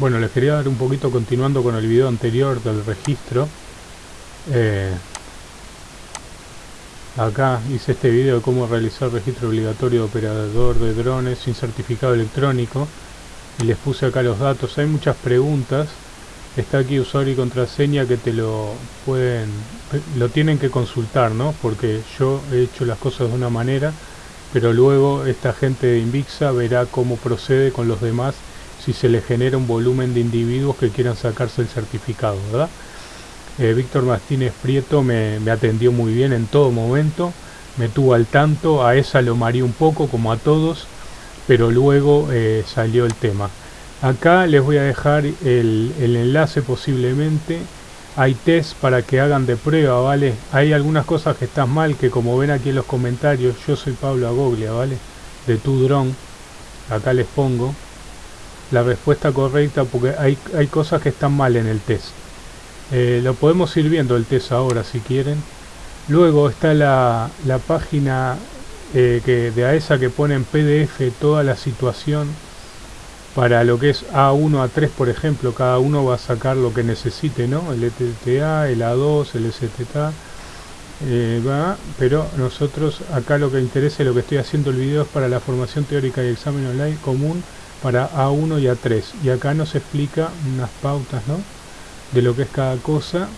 Bueno, les quería dar un poquito continuando con el video anterior del registro. Eh, acá hice este video de cómo realizar registro obligatorio de operador de drones sin certificado electrónico. Y les puse acá los datos. Hay muchas preguntas. Está aquí usuario y contraseña que te lo pueden... Lo tienen que consultar, ¿no? Porque yo he hecho las cosas de una manera pero luego esta gente de Invixa verá cómo procede con los demás si se le genera un volumen de individuos que quieran sacarse el certificado, ¿verdad? Eh, Víctor Martínez Prieto me, atendió muy bien en todo momento, me tuvo al tanto, a esa lo marí un poco como a todos, pero luego eh, salió el tema. Acá les voy a dejar el, enlace posiblemente hay test para que hagan de prueba, ¿vale? Hay algunas cosas que están mal, que como ven aquí en los comentarios, yo soy Pablo Agoglia, ¿vale? De tu dron, acá les pongo la respuesta correcta porque hay, hay cosas que están mal en el test. Eh, lo podemos ir viendo el test ahora si quieren. Luego está la, la página eh, que de AESA que pone en PDF toda la situación para lo que es A1, A3 por ejemplo, cada uno va a sacar lo que necesite, ¿no? El ETTA, el A2, el STTA, eh, va, pero nosotros acá lo que interesa y lo que estoy haciendo el video es para la formación teórica y examen online común para A1 y A3. Y acá nos explica unas pautas, ¿no? De lo que es cada cosa.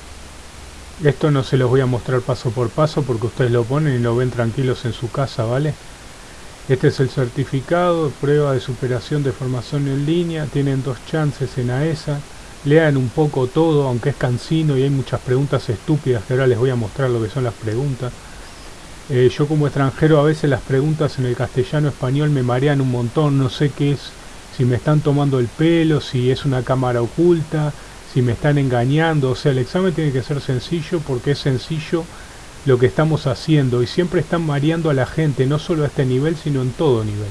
Esto no se los voy a mostrar paso por paso porque ustedes lo ponen y lo ven tranquilos en su casa, ¿vale? Este es el certificado, prueba de superación de formación en línea, tienen dos chances en AESA, lean un poco todo, aunque es cansino y hay muchas preguntas estúpidas que ahora les voy a mostrar lo que son las preguntas. Eh, yo como extranjero a veces las preguntas en el castellano español me marean un montón, no sé qué es, si me están tomando el pelo, si es una cámara oculta, si me están engañando, o sea el examen tiene que ser sencillo porque es sencillo lo que estamos haciendo y siempre están mareando a la gente, no solo a este nivel, sino en todo nivel.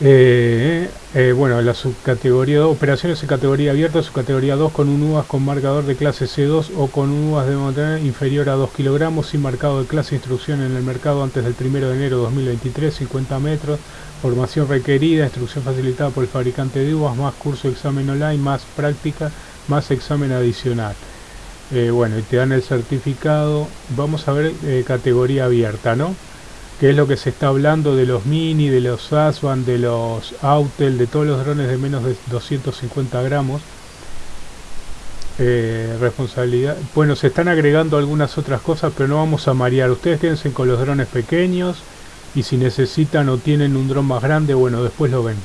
Eh, eh, bueno, la subcategoría 2, operaciones en categoría abierta, subcategoría 2 con un UAS con marcador de clase C2 o con un UAS de montaña inferior a 2 kilogramos sin marcado de clase instrucción en el mercado antes del 1 de enero de 2023, 50 metros, formación requerida, instrucción facilitada por el fabricante de UAS, más curso de examen online, más práctica, más examen adicional. Eh, bueno, y te dan el certificado. Vamos a ver eh, categoría abierta, ¿no? Que es lo que se está hablando de los Mini, de los Aswan, de los Autel, de todos los drones de menos de 250 gramos. Eh, responsabilidad. Bueno, se están agregando algunas otras cosas, pero no vamos a marear. Ustedes quédense con los drones pequeños y si necesitan o tienen un dron más grande, bueno, después lo ven.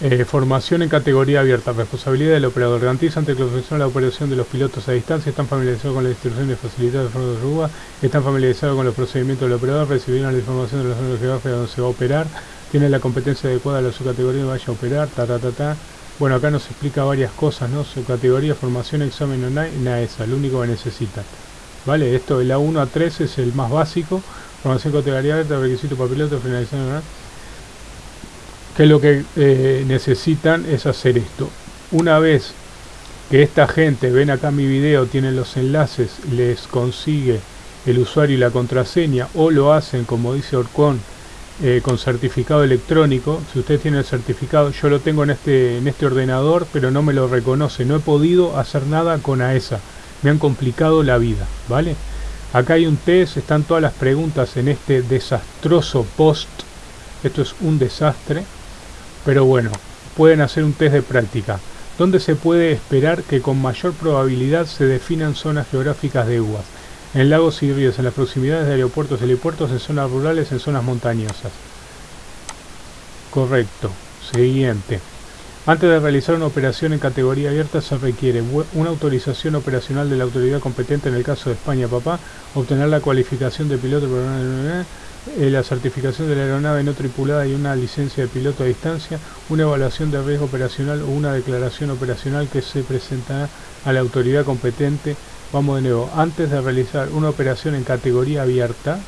Eh, formación en categoría abierta. Responsabilidad del operador. Garantiza ante la operación de los pilotos a distancia. Están familiarizados con las instrucciones facilitadas de forma de RUA. Están familiarizados con los procedimientos del operador. Recibieron la información de la zona geográfica donde se va a operar. Tienen la competencia adecuada a su categoría vaya a operar. Ta, ta, ta, ta. Bueno, acá nos explica varias cosas, ¿no? Su categoría, formación, examen online, nada esa, lo único que necesita ¿Vale? Esto, el A1 a 3 es el más básico. Requisito finalización, que lo que eh, necesitan es hacer esto. Una vez que esta gente, ven acá mi video, tienen los enlaces, les consigue el usuario y la contraseña o lo hacen como dice Orcon eh, con certificado electrónico. Si ustedes tienen el certificado yo lo tengo en este en este ordenador pero no me lo reconoce no he podido hacer nada con AESA me han complicado la vida vale acá hay un test están todas las preguntas en este desastroso post esto es un desastre pero bueno, pueden hacer un test de práctica, donde se puede esperar que con mayor probabilidad se definan zonas geográficas de UAS, en lagos y ríos, en las proximidades de aeropuertos helipuertos, en zonas rurales, en zonas montañosas. Correcto. Siguiente. Antes de realizar una operación en categoría abierta se requiere una autorización operacional de la autoridad competente en el caso de España, papá, obtener la cualificación de piloto eh, la certificación de la aeronave no tripulada y una licencia de piloto a distancia, una evaluación de riesgo operacional o una declaración operacional que se presentará a la autoridad competente. Vamos de nuevo, antes de realizar una operación en categoría abierta,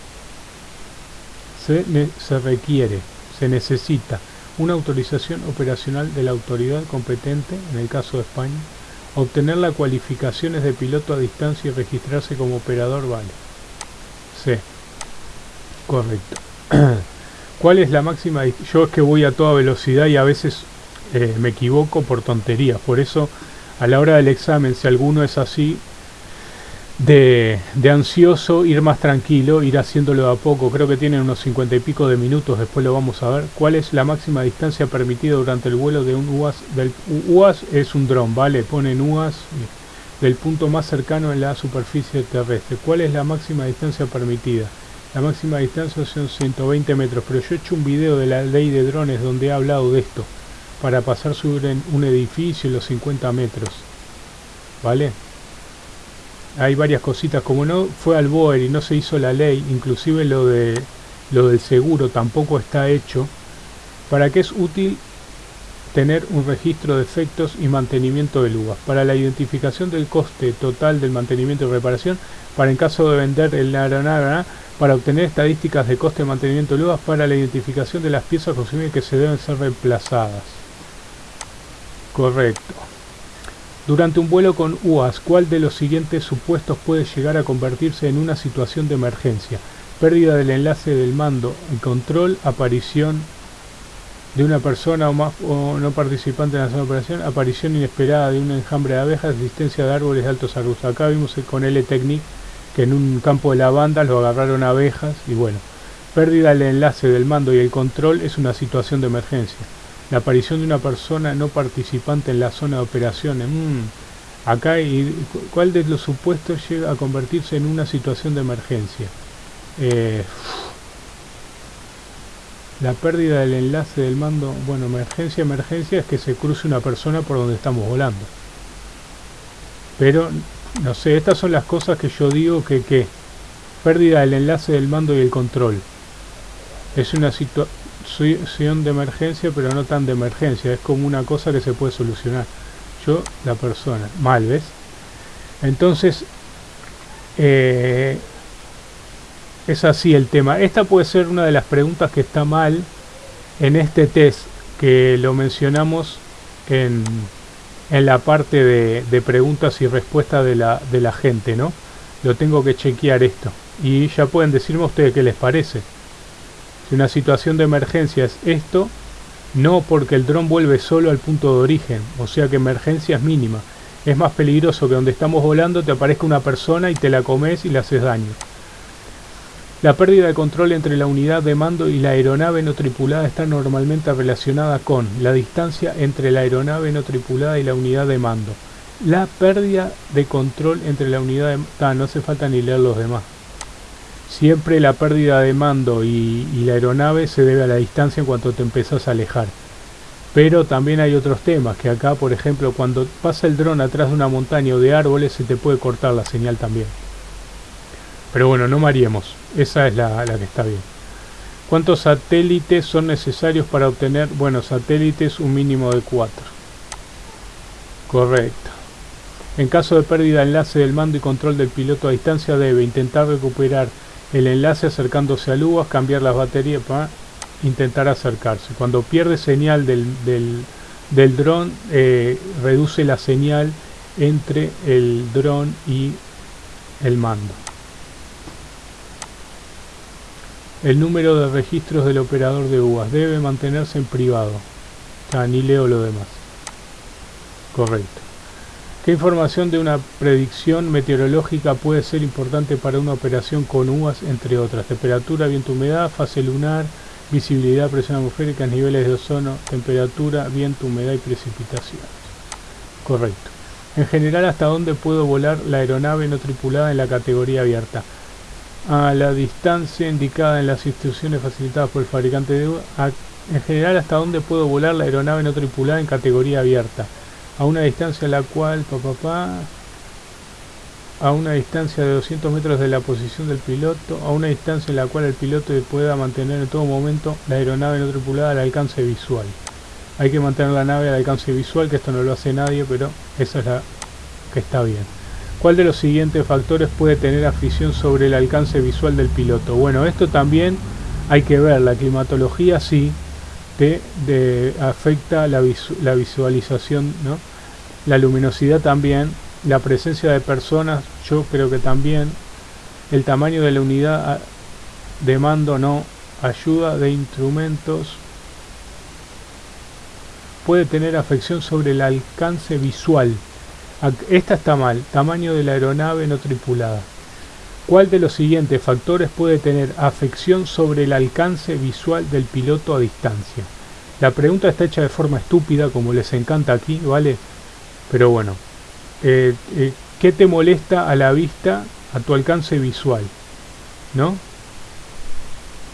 se, se requiere, se necesita una autorización operacional de la autoridad competente, en el caso de España, obtener las cualificaciones de piloto a distancia y registrarse como operador vale. C. Correcto. ¿Cuál es la máxima? Yo es que voy a toda velocidad y a veces eh, me equivoco por tonterías. Por eso, a la hora del examen, si alguno es así, de, ansioso, ir más tranquilo, ir haciéndolo a poco. Creo que tienen unos 50 y pico de minutos, después lo vamos a ver. ¿Cuál es la máxima distancia permitida durante el vuelo de un UAS? Del, UAS es un dron, ¿vale? Ponen UAS del punto más cercano en la superficie terrestre. ¿Cuál es la máxima distancia permitida? La máxima distancia son 120 metros, pero yo he hecho un video de la ley de drones donde he hablado de esto, para pasar sobre un edificio los 50 metros. ¿Vale? Hay varias cositas, como no fue al BOER y no se hizo la ley, inclusive lo de lo del seguro tampoco está hecho, ¿para qué es útil tener un registro de efectos y mantenimiento del UAS? Para la identificación del coste total del mantenimiento y reparación, para en caso de vender el aeronave, para obtener estadísticas de coste de mantenimiento del UAS, para la identificación de las piezas consumidas que se deben ser reemplazadas. Correcto. Durante un vuelo con UAS, ¿cuál de los siguientes supuestos puede llegar a convertirse en una situación de emergencia? Pérdida del enlace del mando y control, aparición de una persona o, más, o no participante en la zona de operación, aparición inesperada de un enjambre de abejas, existencia de árboles de altos arbustos. Acá vimos con L-Technic que en un campo de lavanda lo agarraron abejas y bueno, pérdida del enlace del mando y el control es una situación de emergencia. La aparición de una persona no participante en la zona de operaciones. Mm, acá, y, ¿cuál de los supuestos llega a convertirse en una situación de emergencia? Eh, la pérdida del enlace del mando. Bueno, emergencia, emergencia es que se cruce una persona por donde estamos volando. Pero, no sé, estas son las cosas que yo digo que, que pérdida del enlace del mando y el control. Es una situación situación de emergencia, pero no tan de emergencia. Es como una cosa que se puede solucionar. Yo, la persona. Mal, ¿ves? Entonces, eh, es así el tema. Esta puede ser una de las preguntas que está mal en este test, que lo mencionamos en, en la parte de, de preguntas y respuestas de la, de la gente, ¿no? Lo tengo que chequear esto. Y ya pueden decirme ustedes qué les parece. Si una situación de emergencia es esto, no porque el dron vuelve solo al punto de origen, o sea que emergencia es mínima. Es más peligroso que donde estamos volando te aparezca una persona y te la comes y le haces daño. La pérdida de control entre la unidad de mando y la aeronave no tripulada está normalmente relacionada con la distancia entre la aeronave no tripulada y la unidad de mando. La pérdida de control entre la unidad de... Ah, no hace falta ni leer los demás. Siempre la pérdida de mando y, la aeronave se debe a la distancia en cuanto te empezás a alejar. Pero también hay otros temas, que acá por ejemplo cuando pasa el dron atrás de una montaña o de árboles se te puede cortar la señal también. Pero bueno, no mareemos, esa es la, la que está bien. ¿Cuántos satélites son necesarios para obtener? Bueno, satélites un mínimo de 4. Correcto. En caso de pérdida de enlace del mando y control del piloto a distancia debe intentar recuperar el enlace acercándose a UAS, cambiar las baterías para intentar acercarse. Cuando pierde señal del, del, dron, eh, reduce la señal entre el dron y el mando. El número de registros del operador de UAS debe mantenerse en privado. Ah, ni leo lo demás. Correcto. ¿Qué información de una predicción meteorológica puede ser importante para una operación con uvas, entre otras? Temperatura, viento, humedad, fase lunar, visibilidad, presión atmosférica, niveles de ozono, temperatura, viento, humedad y precipitaciones. Correcto. En general, ¿hasta dónde puedo volar la aeronave no tripulada en la categoría abierta? A la distancia indicada en las instrucciones facilitadas por el fabricante de uvas. En general, ¿hasta dónde puedo volar la aeronave no tripulada en categoría abierta? A una distancia la cual papá a una distancia de 200 metros de la posición del piloto, a una distancia en la cual el piloto pueda mantener en todo momento la aeronave no tripulada al alcance visual. Hay que mantener la nave al alcance visual, que esto no lo hace nadie, pero esa es la que está bien. ¿Cuál de los siguientes factores puede tener afición sobre el alcance visual del piloto? Bueno, esto también hay que ver, la climatología sí, de, afecta la, la visualización, ¿no? la luminosidad también, la presencia de personas, yo creo que también, el tamaño de la unidad de mando no, ayuda de instrumentos, puede tener afección sobre el alcance visual. Esta está mal, tamaño de la aeronave no tripulada. ¿Cuál de los siguientes factores puede tener afección sobre el alcance visual del piloto a distancia? La pregunta está hecha de forma estúpida, como les encanta aquí, ¿vale? Pero bueno, eh, eh, ¿qué te molesta a la vista, a tu alcance visual? ¿No?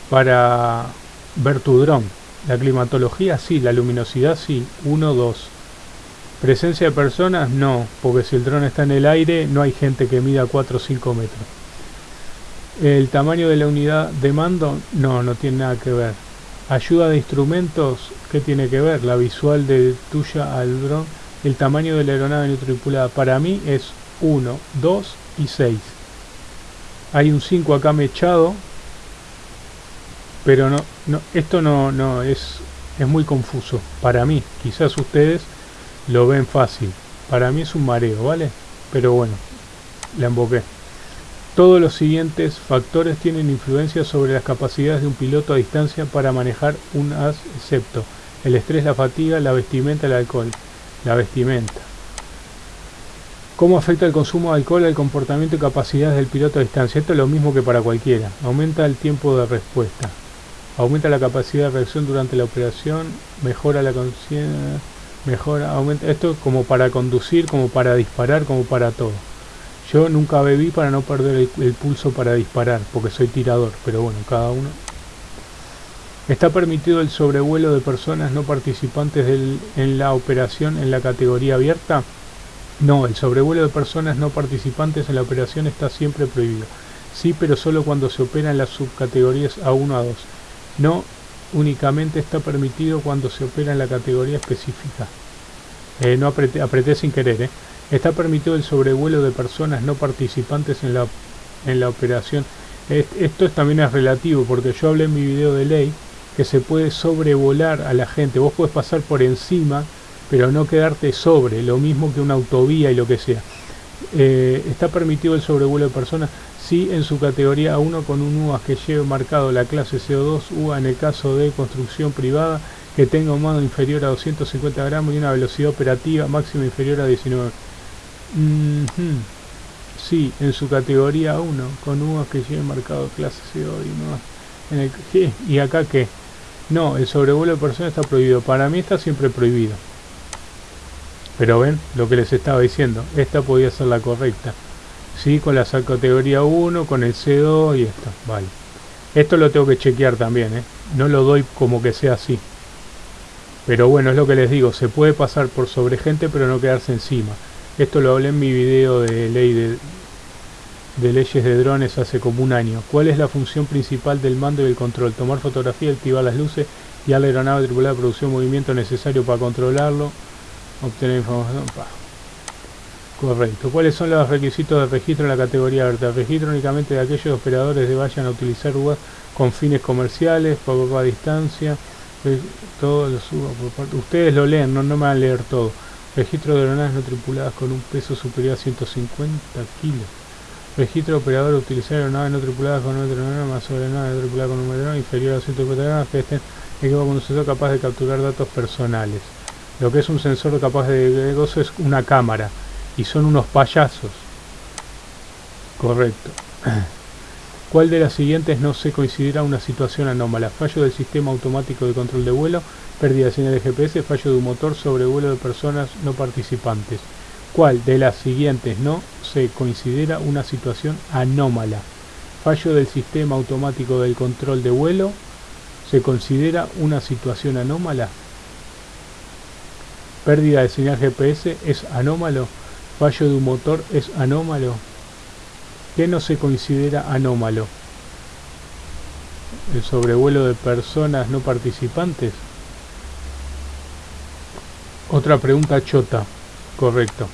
Para ver tu dron. La climatología sí, la luminosidad sí, 1, 2. Presencia de personas no, porque si el dron está en el aire no hay gente que mida 4 o 5 metros. El tamaño de la unidad de mando no, no tiene nada que ver. Ayuda de instrumentos, ¿qué tiene que ver? La visual de tuya al dron. El tamaño de la aeronave no tripulada para mí es 1, 2 y 6. Hay un 5 acá mechado, pero no, no esto no, no es, es muy confuso para mí. Quizás ustedes lo ven fácil. Para mí es un mareo, ¿vale? Pero bueno, la emboqué. Todos los siguientes factores tienen influencia sobre las capacidades de un piloto a distancia para manejar un as, excepto el estrés, la fatiga, la vestimenta, el alcohol. La vestimenta. ¿Cómo afecta el consumo de alcohol al comportamiento y capacidades del piloto a distancia? Esto es lo mismo que para cualquiera. Aumenta el tiempo de respuesta. Aumenta la capacidad de reacción durante la operación. Mejora la conciencia. Mejora, aumenta. Esto como para conducir, como para disparar, como para todo. Yo nunca bebí para no perder el, pulso para disparar, porque soy tirador, pero bueno, cada uno. Está permitido el sobrevuelo de personas no participantes en la operación en la categoría abierta. No, el sobrevuelo de personas no participantes en la operación está siempre prohibido. Sí, pero solo cuando se opera en las subcategorías A1 a 2. No únicamente está permitido cuando se opera en la categoría específica. Eh, no apreté, apreté sin querer, ¿eh? Está permitido el sobrevuelo de personas no participantes en la, en la operación. Esto también es relativo porque yo hablé en mi video de ley que se puede sobrevolar a la gente. Vos puedes pasar por encima pero no quedarte sobre, lo mismo que una autovía y lo que sea. Eh, ¿Está permitido el sobrevuelo de personas? Sí, en su categoría 1 con un UAS que lleve marcado la clase CO2 UA en el caso de construcción privada que tenga un mando inferior a 250 gramos y una velocidad operativa máxima inferior a 19. Sí, en su categoría 1 con UAS que lleve marcado clase CO2 y, en el, ¿Y acá qué? No, el sobrevuelo de personas está prohibido. Para mí está siempre prohibido. Pero ven lo que les estaba diciendo, esta podía ser la correcta. Sí, con la categoría 1, con el C2 y esto, vale. Esto lo tengo que chequear también, ¿eh? No lo doy como que sea así. Pero bueno, es lo que les digo, se puede pasar por sobre gente pero no quedarse encima. Esto lo hablé en mi video de ley de, de leyes de drones hace como un año. ¿Cuál es la función principal del mando y el control? Tomar fotografía, activar las luces y a la aeronave tripulada producción movimiento necesario para controlarlo obtener información. Correcto. ¿Cuáles son los requisitos de registro en la categoría abierta? Registro únicamente de aquellos operadores que vayan a utilizar UAS con fines comerciales, por a distancia. Todos los Ustedes lo leen, no, no me van a leer todo. Registro de aeronaves no tripuladas con un peso superior a 150 kilos. Registro de operadores utilizar aeronaves no tripuladas con un aeronave más aeronaves no tripuladas con un aeronave inferior a 150 gramos que estén equipados con un sensor capaz de capturar datos personales. Lo que es un sensor capaz de gozo es una cámara. Y son unos payasos. Correcto. ¿Cuál de las siguientes no se considera una situación anómala? Fallo del sistema automático de control de vuelo, pérdida de señal de GPS, fallo de un motor, sobrevuelo de personas no participantes. ¿Cuál de las siguientes no se considera una situación anómala? Fallo del sistema automático del control de vuelo, ¿se considera una situación anómala? pérdida de señal GPS es anómalo, fallo de un motor es anómalo. ¿Qué no se considera anómalo? El sobrevuelo de personas no participantes. Otra pregunta chota. Correcto.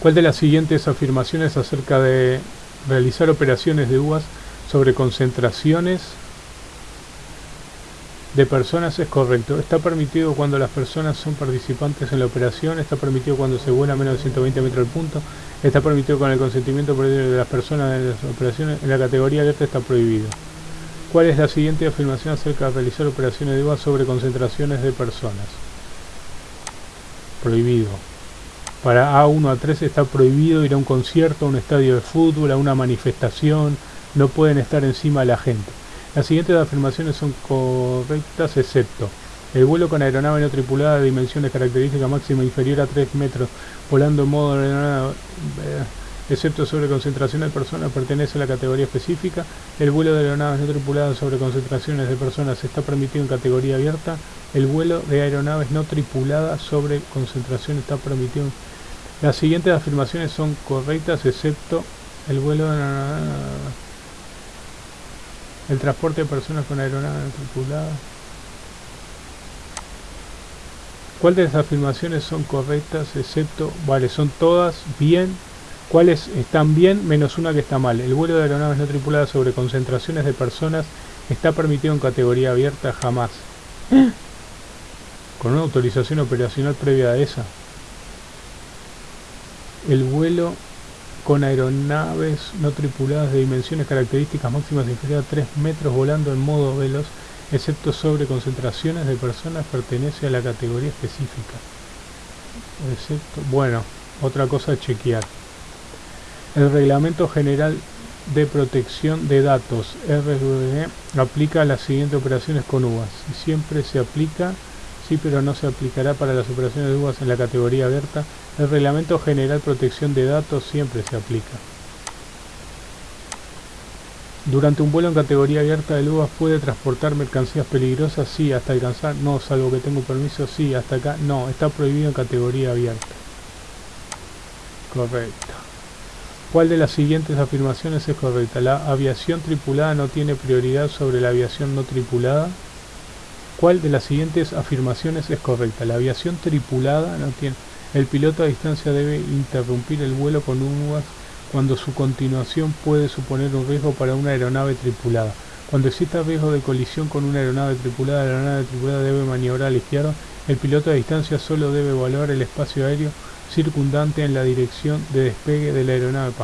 ¿Cuál de las siguientes afirmaciones acerca de realizar operaciones de UAS sobre concentraciones de personas es correcto. Está permitido cuando las personas son participantes en la operación, está permitido cuando se vuela menos de 120 metros al punto, está permitido con el consentimiento de las personas en las operaciones, en la categoría alerta está prohibido. ¿Cuál es la siguiente afirmación acerca de realizar operaciones de UA sobre concentraciones de personas? prohibido. Para A1 a 3 está prohibido ir a un concierto, a un estadio de fútbol, a una manifestación, no pueden estar encima de la gente. Las siguientes afirmaciones son correctas excepto el vuelo con aeronave no tripulada de dimensiones características máxima inferior a 3 metros, volando en modo aeronave, eh, excepto sobre concentraciones de personas, pertenece a la categoría específica. El vuelo de aeronaves no tripuladas sobre concentraciones de personas está permitido en categoría abierta. El vuelo de aeronaves no tripuladas sobre concentración está permitido. Las siguientes afirmaciones son correctas, excepto el vuelo de el transporte de personas con aeronaves tripuladas. ¿Cuál de las afirmaciones son correctas excepto, vale, son todas bien? ¿Cuáles están bien menos una que está mal? El vuelo de aeronaves no tripuladas sobre concentraciones de personas está permitido en categoría abierta jamás. Con una autorización operacional previa a esa. El vuelo con aeronaves no tripuladas de dimensiones características máximas inferiores a 3 metros volando en modo veloz excepto sobre concentraciones de personas, pertenece a la categoría específica. Excepto, bueno, otra cosa a chequear. El Reglamento General de Protección de Datos, RGB, aplica las siguientes operaciones con uvas. Siempre se aplica, sí, pero no se aplicará para las operaciones de uvas en la categoría abierta. El Reglamento General Protección de Datos siempre se aplica. Durante un vuelo en categoría abierta de uvas puede transportar mercancías peligrosas, sí, hasta alcanzar, no, salvo que tengo permiso, sí, hasta acá, no, está prohibido en categoría abierta. Correcto. ¿Cuál de las siguientes afirmaciones es correcta? La aviación tripulada no tiene prioridad sobre la aviación no tripulada. ¿Cuál de las siguientes afirmaciones es correcta? La aviación tripulada no tiene... El piloto a distancia debe interrumpir el vuelo con uvas cuando su continuación puede suponer un riesgo para una aeronave tripulada. Cuando exista riesgo de colisión con una aeronave tripulada, la aeronave tripulada debe maniobrar a la izquierda. El piloto a distancia solo debe evaluar el espacio aéreo circundante en la dirección de despegue de la aeronave.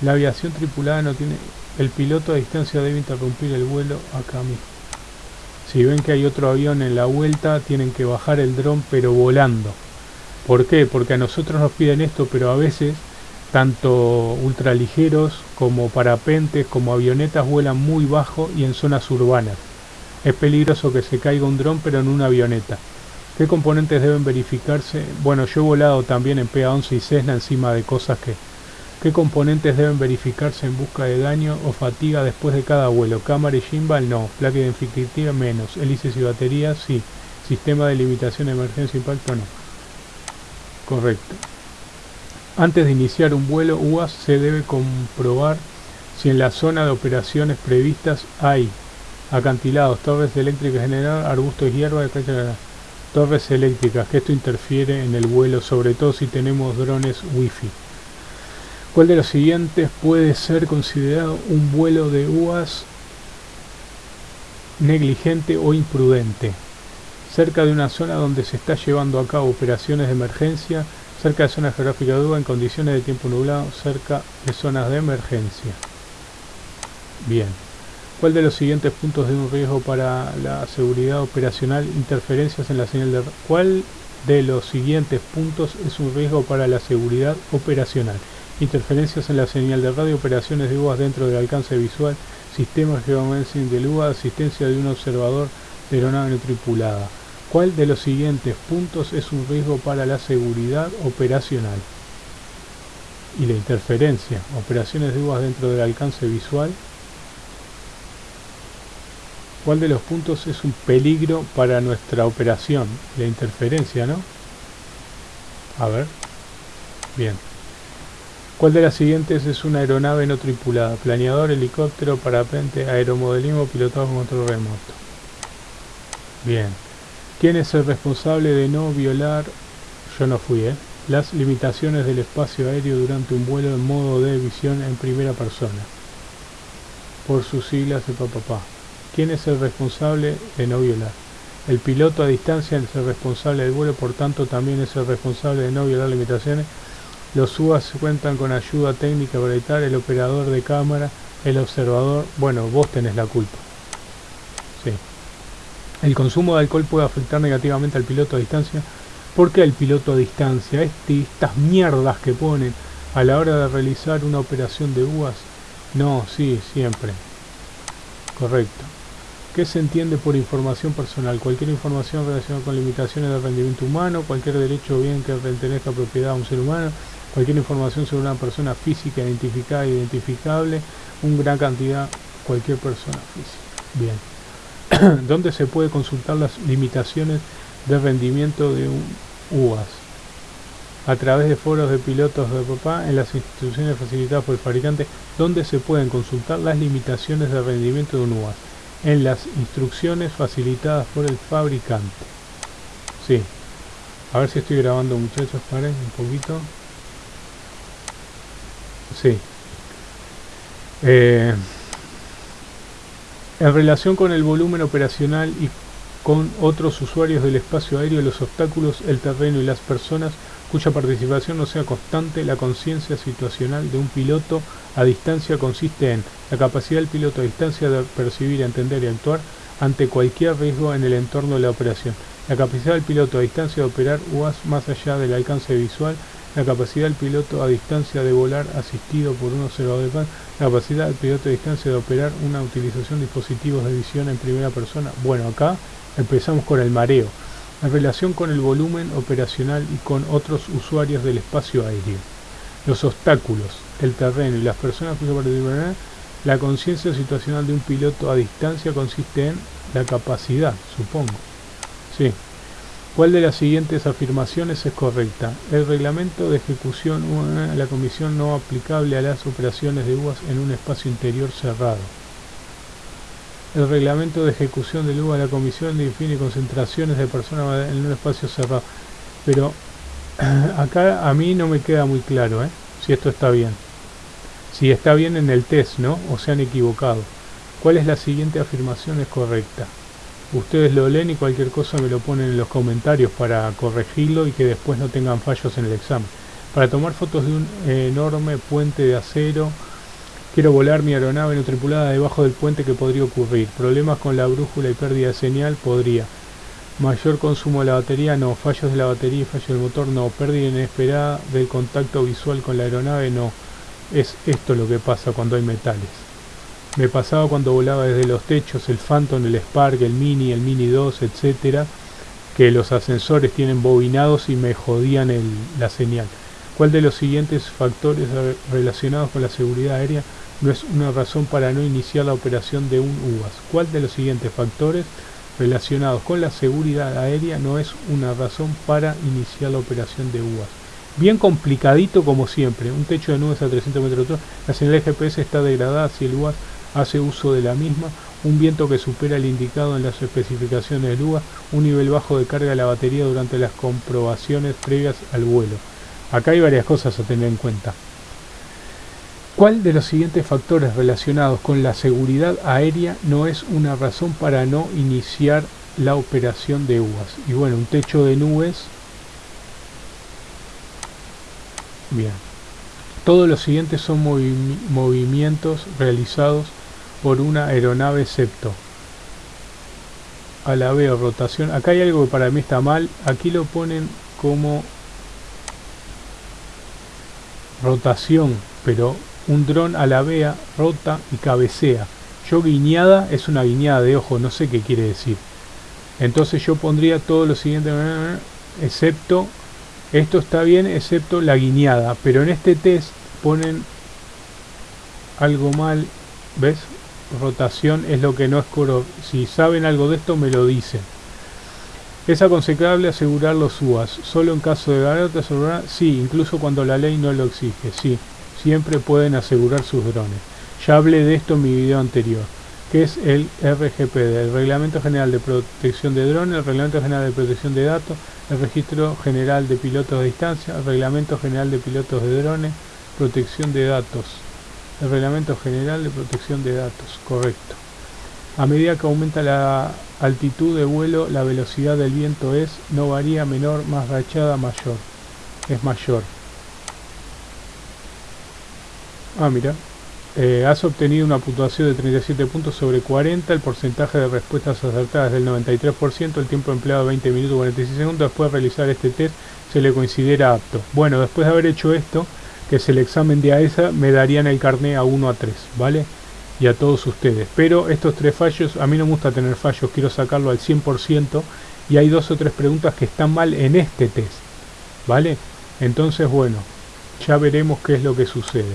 La aviación tripulada no tiene... El piloto a distancia debe interrumpir el vuelo acá mismo. Si ven que hay otro avión en la vuelta, tienen que bajar el dron pero volando. ¿Por qué? Porque a nosotros nos piden esto, pero a veces tanto ultraligeros como parapentes como avionetas vuelan muy bajo y en zonas urbanas. Es peligroso que se caiga un dron pero en una avioneta. ¿Qué componentes deben verificarse? Bueno, yo he volado también en PA-11 y Cessna encima de cosas que... ¿Qué componentes deben verificarse en busca de daño o fatiga después de cada vuelo? Cámara y gimbal no. Placa identificativa menos. Hélices y baterías sí. Sistema de limitación de emergencia impacto no. Correcto. Antes de iniciar un vuelo UAS se debe comprobar si en la zona de operaciones previstas hay acantilados, torres eléctricas general, arbustos y hierba, torres eléctricas, que esto interfiere en el vuelo, sobre todo si tenemos drones wifi. ¿Cuál de los siguientes puede ser considerado un vuelo de UAS negligente o imprudente? Cerca de una zona donde se está llevando a cabo operaciones de emergencia, cerca de zonas geográficas de duda en condiciones de tiempo nublado, cerca de zonas de emergencia. Bien. ¿Cuál de los siguientes puntos de un riesgo para la seguridad operacional? Interferencias en la señal de... ¿Cuál de los siguientes puntos es un riesgo para la seguridad operacional? Interferencias en la señal de radio, operaciones de UAS dentro del alcance visual, sistemas geomensing de UA, asistencia de un observador de aeronave no tripulada. ¿Cuál de los siguientes puntos es un riesgo para la seguridad operacional? Y la interferencia, operaciones de uvas dentro del alcance visual. ¿Cuál de los puntos es un peligro para nuestra operación? La interferencia, ¿no? A ver. Bien. ¿Cuál de las siguientes es una aeronave no tripulada? Planeador, helicóptero, parapente, aeromodelismo, pilotado con control remoto. Bien. ¿Quién es el responsable de no violar, yo no fui, eh, las limitaciones del espacio aéreo durante un vuelo en modo de visión en primera persona? Por sus siglas de papá. ¿Quién es el responsable de no violar? El piloto a distancia es el responsable del vuelo, por tanto también es el responsable de no violar limitaciones. Los UAS cuentan con ayuda técnica para evitar el operador de cámara, el observador. Bueno, vos tenés la culpa. Sí. El consumo de alcohol puede afectar negativamente al piloto a distancia. ¿Por qué el piloto a distancia? Este, estas mierdas que ponen a la hora de realizar una operación de UAS. No, sí, siempre. Correcto. ¿Qué se entiende por información personal? Cualquier información relacionada con limitaciones de rendimiento humano, cualquier derecho o bien que pertenezca a propiedad a un ser humano, cualquier información sobre una persona física identificada e identificable, una gran cantidad, cualquier persona física. Bien. ¿Dónde se puede consultar las limitaciones de rendimiento de un UAS? A través de foros de pilotos de papá en las instituciones facilitadas por el fabricante, ¿dónde se pueden consultar las limitaciones de rendimiento de un UAS en las instrucciones facilitadas por el fabricante. Sí. A ver si estoy grabando muchachos, paren un poquito. Sí. Eh, en relación con el volumen operacional y con otros usuarios del espacio aéreo, los obstáculos, el terreno y las personas cuya participación no sea constante, la conciencia situacional de un piloto a distancia consiste en la capacidad del piloto a distancia de percibir, entender y actuar ante cualquier riesgo en el entorno de la operación, la capacidad del piloto a distancia de operar UAS más allá del alcance visual, la capacidad del piloto a distancia de volar asistido por un observador de pan, la capacidad del piloto a distancia de operar una utilización de dispositivos de visión en primera persona. Bueno, acá empezamos con el mareo en relación con el volumen operacional y con otros usuarios del espacio aéreo. Los obstáculos, el terreno y las personas cuya participarán, la conciencia situacional de un piloto a distancia consiste en la capacidad, supongo. Sí. ¿Cuál de las siguientes afirmaciones es correcta? El reglamento de ejecución, la comisión no aplicable a las operaciones de UAS en un espacio interior cerrado. El reglamento de ejecución del UA de la comisión define concentraciones de personas en un espacio cerrado. Pero acá a mí no me queda muy claro ¿eh? si esto está bien. Si está bien en el test, ¿no? O se han equivocado. ¿Cuál es la siguiente afirmación es correcta? Ustedes lo leen y cualquier cosa me lo ponen en los comentarios para corregirlo y que después no tengan fallos en el examen. Para tomar fotos de un enorme puente de acero Quiero volar mi aeronave no tripulada debajo del puente que podría ocurrir. Problemas con la brújula y pérdida de señal podría. Mayor consumo de la batería no. Fallos de la batería y fallos del motor no. Pérdida inesperada del contacto visual con la aeronave no. Es esto lo que pasa cuando hay metales. Me pasaba cuando volaba desde los techos, el Phantom, el Spark, el Mini, el Mini 2, etcétera, que los ascensores tienen bobinados y me jodían la señal. ¿Cuál de los siguientes factores relacionados con la seguridad aérea no es una razón para no iniciar la operación de un UAS. ¿Cuál de los siguientes factores relacionados con la seguridad aérea no es una razón para iniciar la operación de UAS? Bien complicadito como siempre, un techo de nubes a 300 metros de altura, la señal GPS está degradada si el UAS hace uso de la misma, un viento que supera el indicado en las especificaciones del un nivel bajo de carga de la batería durante las comprobaciones previas al vuelo. Acá hay varias cosas a tener en cuenta. ¿Cuál de los siguientes factores relacionados con la seguridad aérea no es una razón para no iniciar la operación de UAS? Y bueno, un techo de nubes. Bien. Todos los siguientes son movimientos realizados por una aeronave excepto. A la vez rotación. Acá hay algo que para mí está mal. Aquí lo ponen como rotación, pero un dron a la vea, rota y cabecea. Yo guiñada es una guiñada de ojo, no sé qué quiere decir. Entonces yo pondría todo lo siguiente, excepto, esto está bien, excepto la guiñada. Pero en este test ponen algo mal, ¿ves? Rotación es lo que no es coro. Si saben algo de esto me lo dicen. Es aconsejable asegurar los UAS, solo en caso de ganar, sí, incluso cuando la ley no lo exige, sí siempre pueden asegurar sus drones. Ya hablé de esto en mi video anterior, que es el RGPD, el Reglamento General de Protección de Drones, el Reglamento General de Protección de Datos, el Registro General de Pilotos de Distancia, el Reglamento General de Pilotos de Drones, Protección de Datos, el Reglamento General de Protección de Datos, correcto. A medida que aumenta la altitud de vuelo, la velocidad del viento es, no varía menor, más rachada, mayor. Es mayor. Ah, mira. eh, has obtenido una puntuación de 37 puntos sobre 40, el porcentaje de respuestas acertadas del 93%, el tiempo empleado 20 minutos 46 segundos, después de realizar este test se le considera apto. Bueno, después de haber hecho esto, que es el examen de AESA, me darían el carné a 1 a 3, ¿vale? Y a todos ustedes. Pero estos tres fallos, a mí no me gusta tener fallos, quiero sacarlo al 100% y hay dos o tres preguntas que están mal en este test, ¿vale? Entonces, bueno, ya veremos qué es lo que sucede.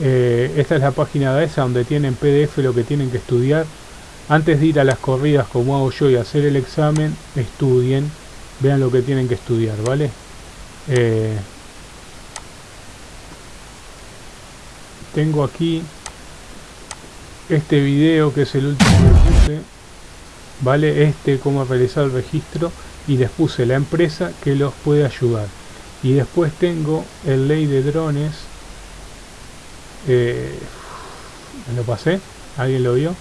Eh, esta es la página de esa donde tienen PDF lo que tienen que estudiar. Antes de ir a las corridas como hago yo y hacer el examen, estudien, vean lo que tienen que estudiar, ¿vale? Eh, tengo aquí este video que es el último que puse, ¿vale? Este cómo realizar el registro. Y les puse la empresa que los puede ayudar. Y después tengo el ley de drones. Eh, me lo pasé. Alguien lo vio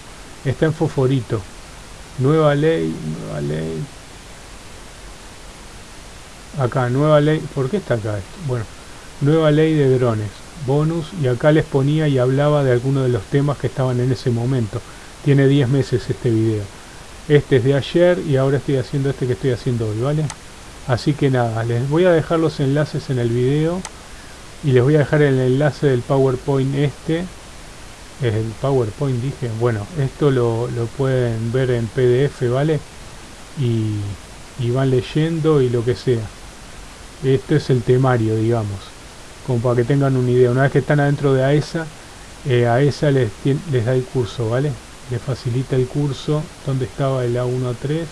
está en fosforito nueva ley nueva ley. Acá nueva ley. ¿por qué está acá esto? bueno nueva ley de drones bonus y acá les ponía y hablaba de algunos de los temas que estaban en ese momento. Tiene 10 meses este video. Este es de ayer y ahora estoy haciendo este que estoy haciendo hoy vale así que nada les voy a dejar los enlaces en el video y les voy a dejar el enlace del powerpoint este. Es el powerpoint dije. Bueno esto lo, pueden ver en pdf vale y, y, van leyendo y lo que sea. Este es el temario digamos como para que tengan una idea una vez que están adentro de AESA eh, AESA les, les da el curso vale les facilita el curso donde estaba el A1 a 3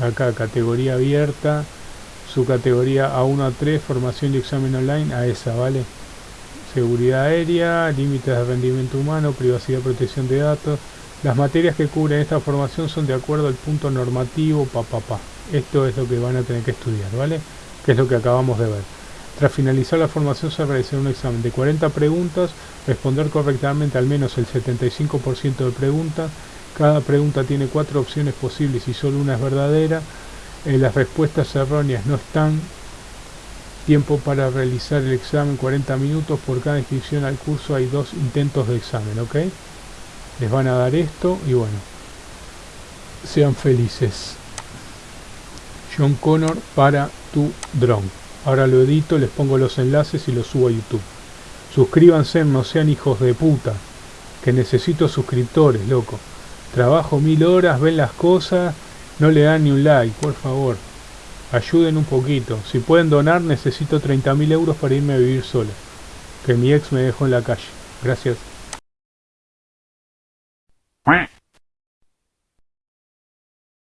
acá categoría abierta su categoría A1 a 3, formación y examen online, a esa, ¿vale? Seguridad aérea, límites de rendimiento humano, privacidad y protección de datos. Las materias que cubren esta formación son de acuerdo al punto normativo, pa, pa, pa. Esto es lo que van a tener que estudiar, ¿vale? Que es lo que acabamos de ver. Tras finalizar la formación se realizará un examen de 40 preguntas, responder correctamente al menos el 75% de preguntas. Cada pregunta tiene cuatro opciones posibles y solo una es verdadera. Eh, las respuestas erróneas no están. Tiempo para realizar el examen 40 minutos. Por cada inscripción al curso hay dos intentos de examen, ¿ok? Les van a dar esto y bueno. Sean felices. John Connor para tu drone. Ahora lo edito, les pongo los enlaces y los subo a YouTube. Suscríbanse, no sean hijos de puta. Que necesito suscriptores, loco. Trabajo mil horas, ven las cosas no le dan ni un like, por favor. Ayuden un poquito. Si pueden donar, necesito 30.000 euros para irme a vivir sola. Que mi ex me dejó en la calle. Gracias.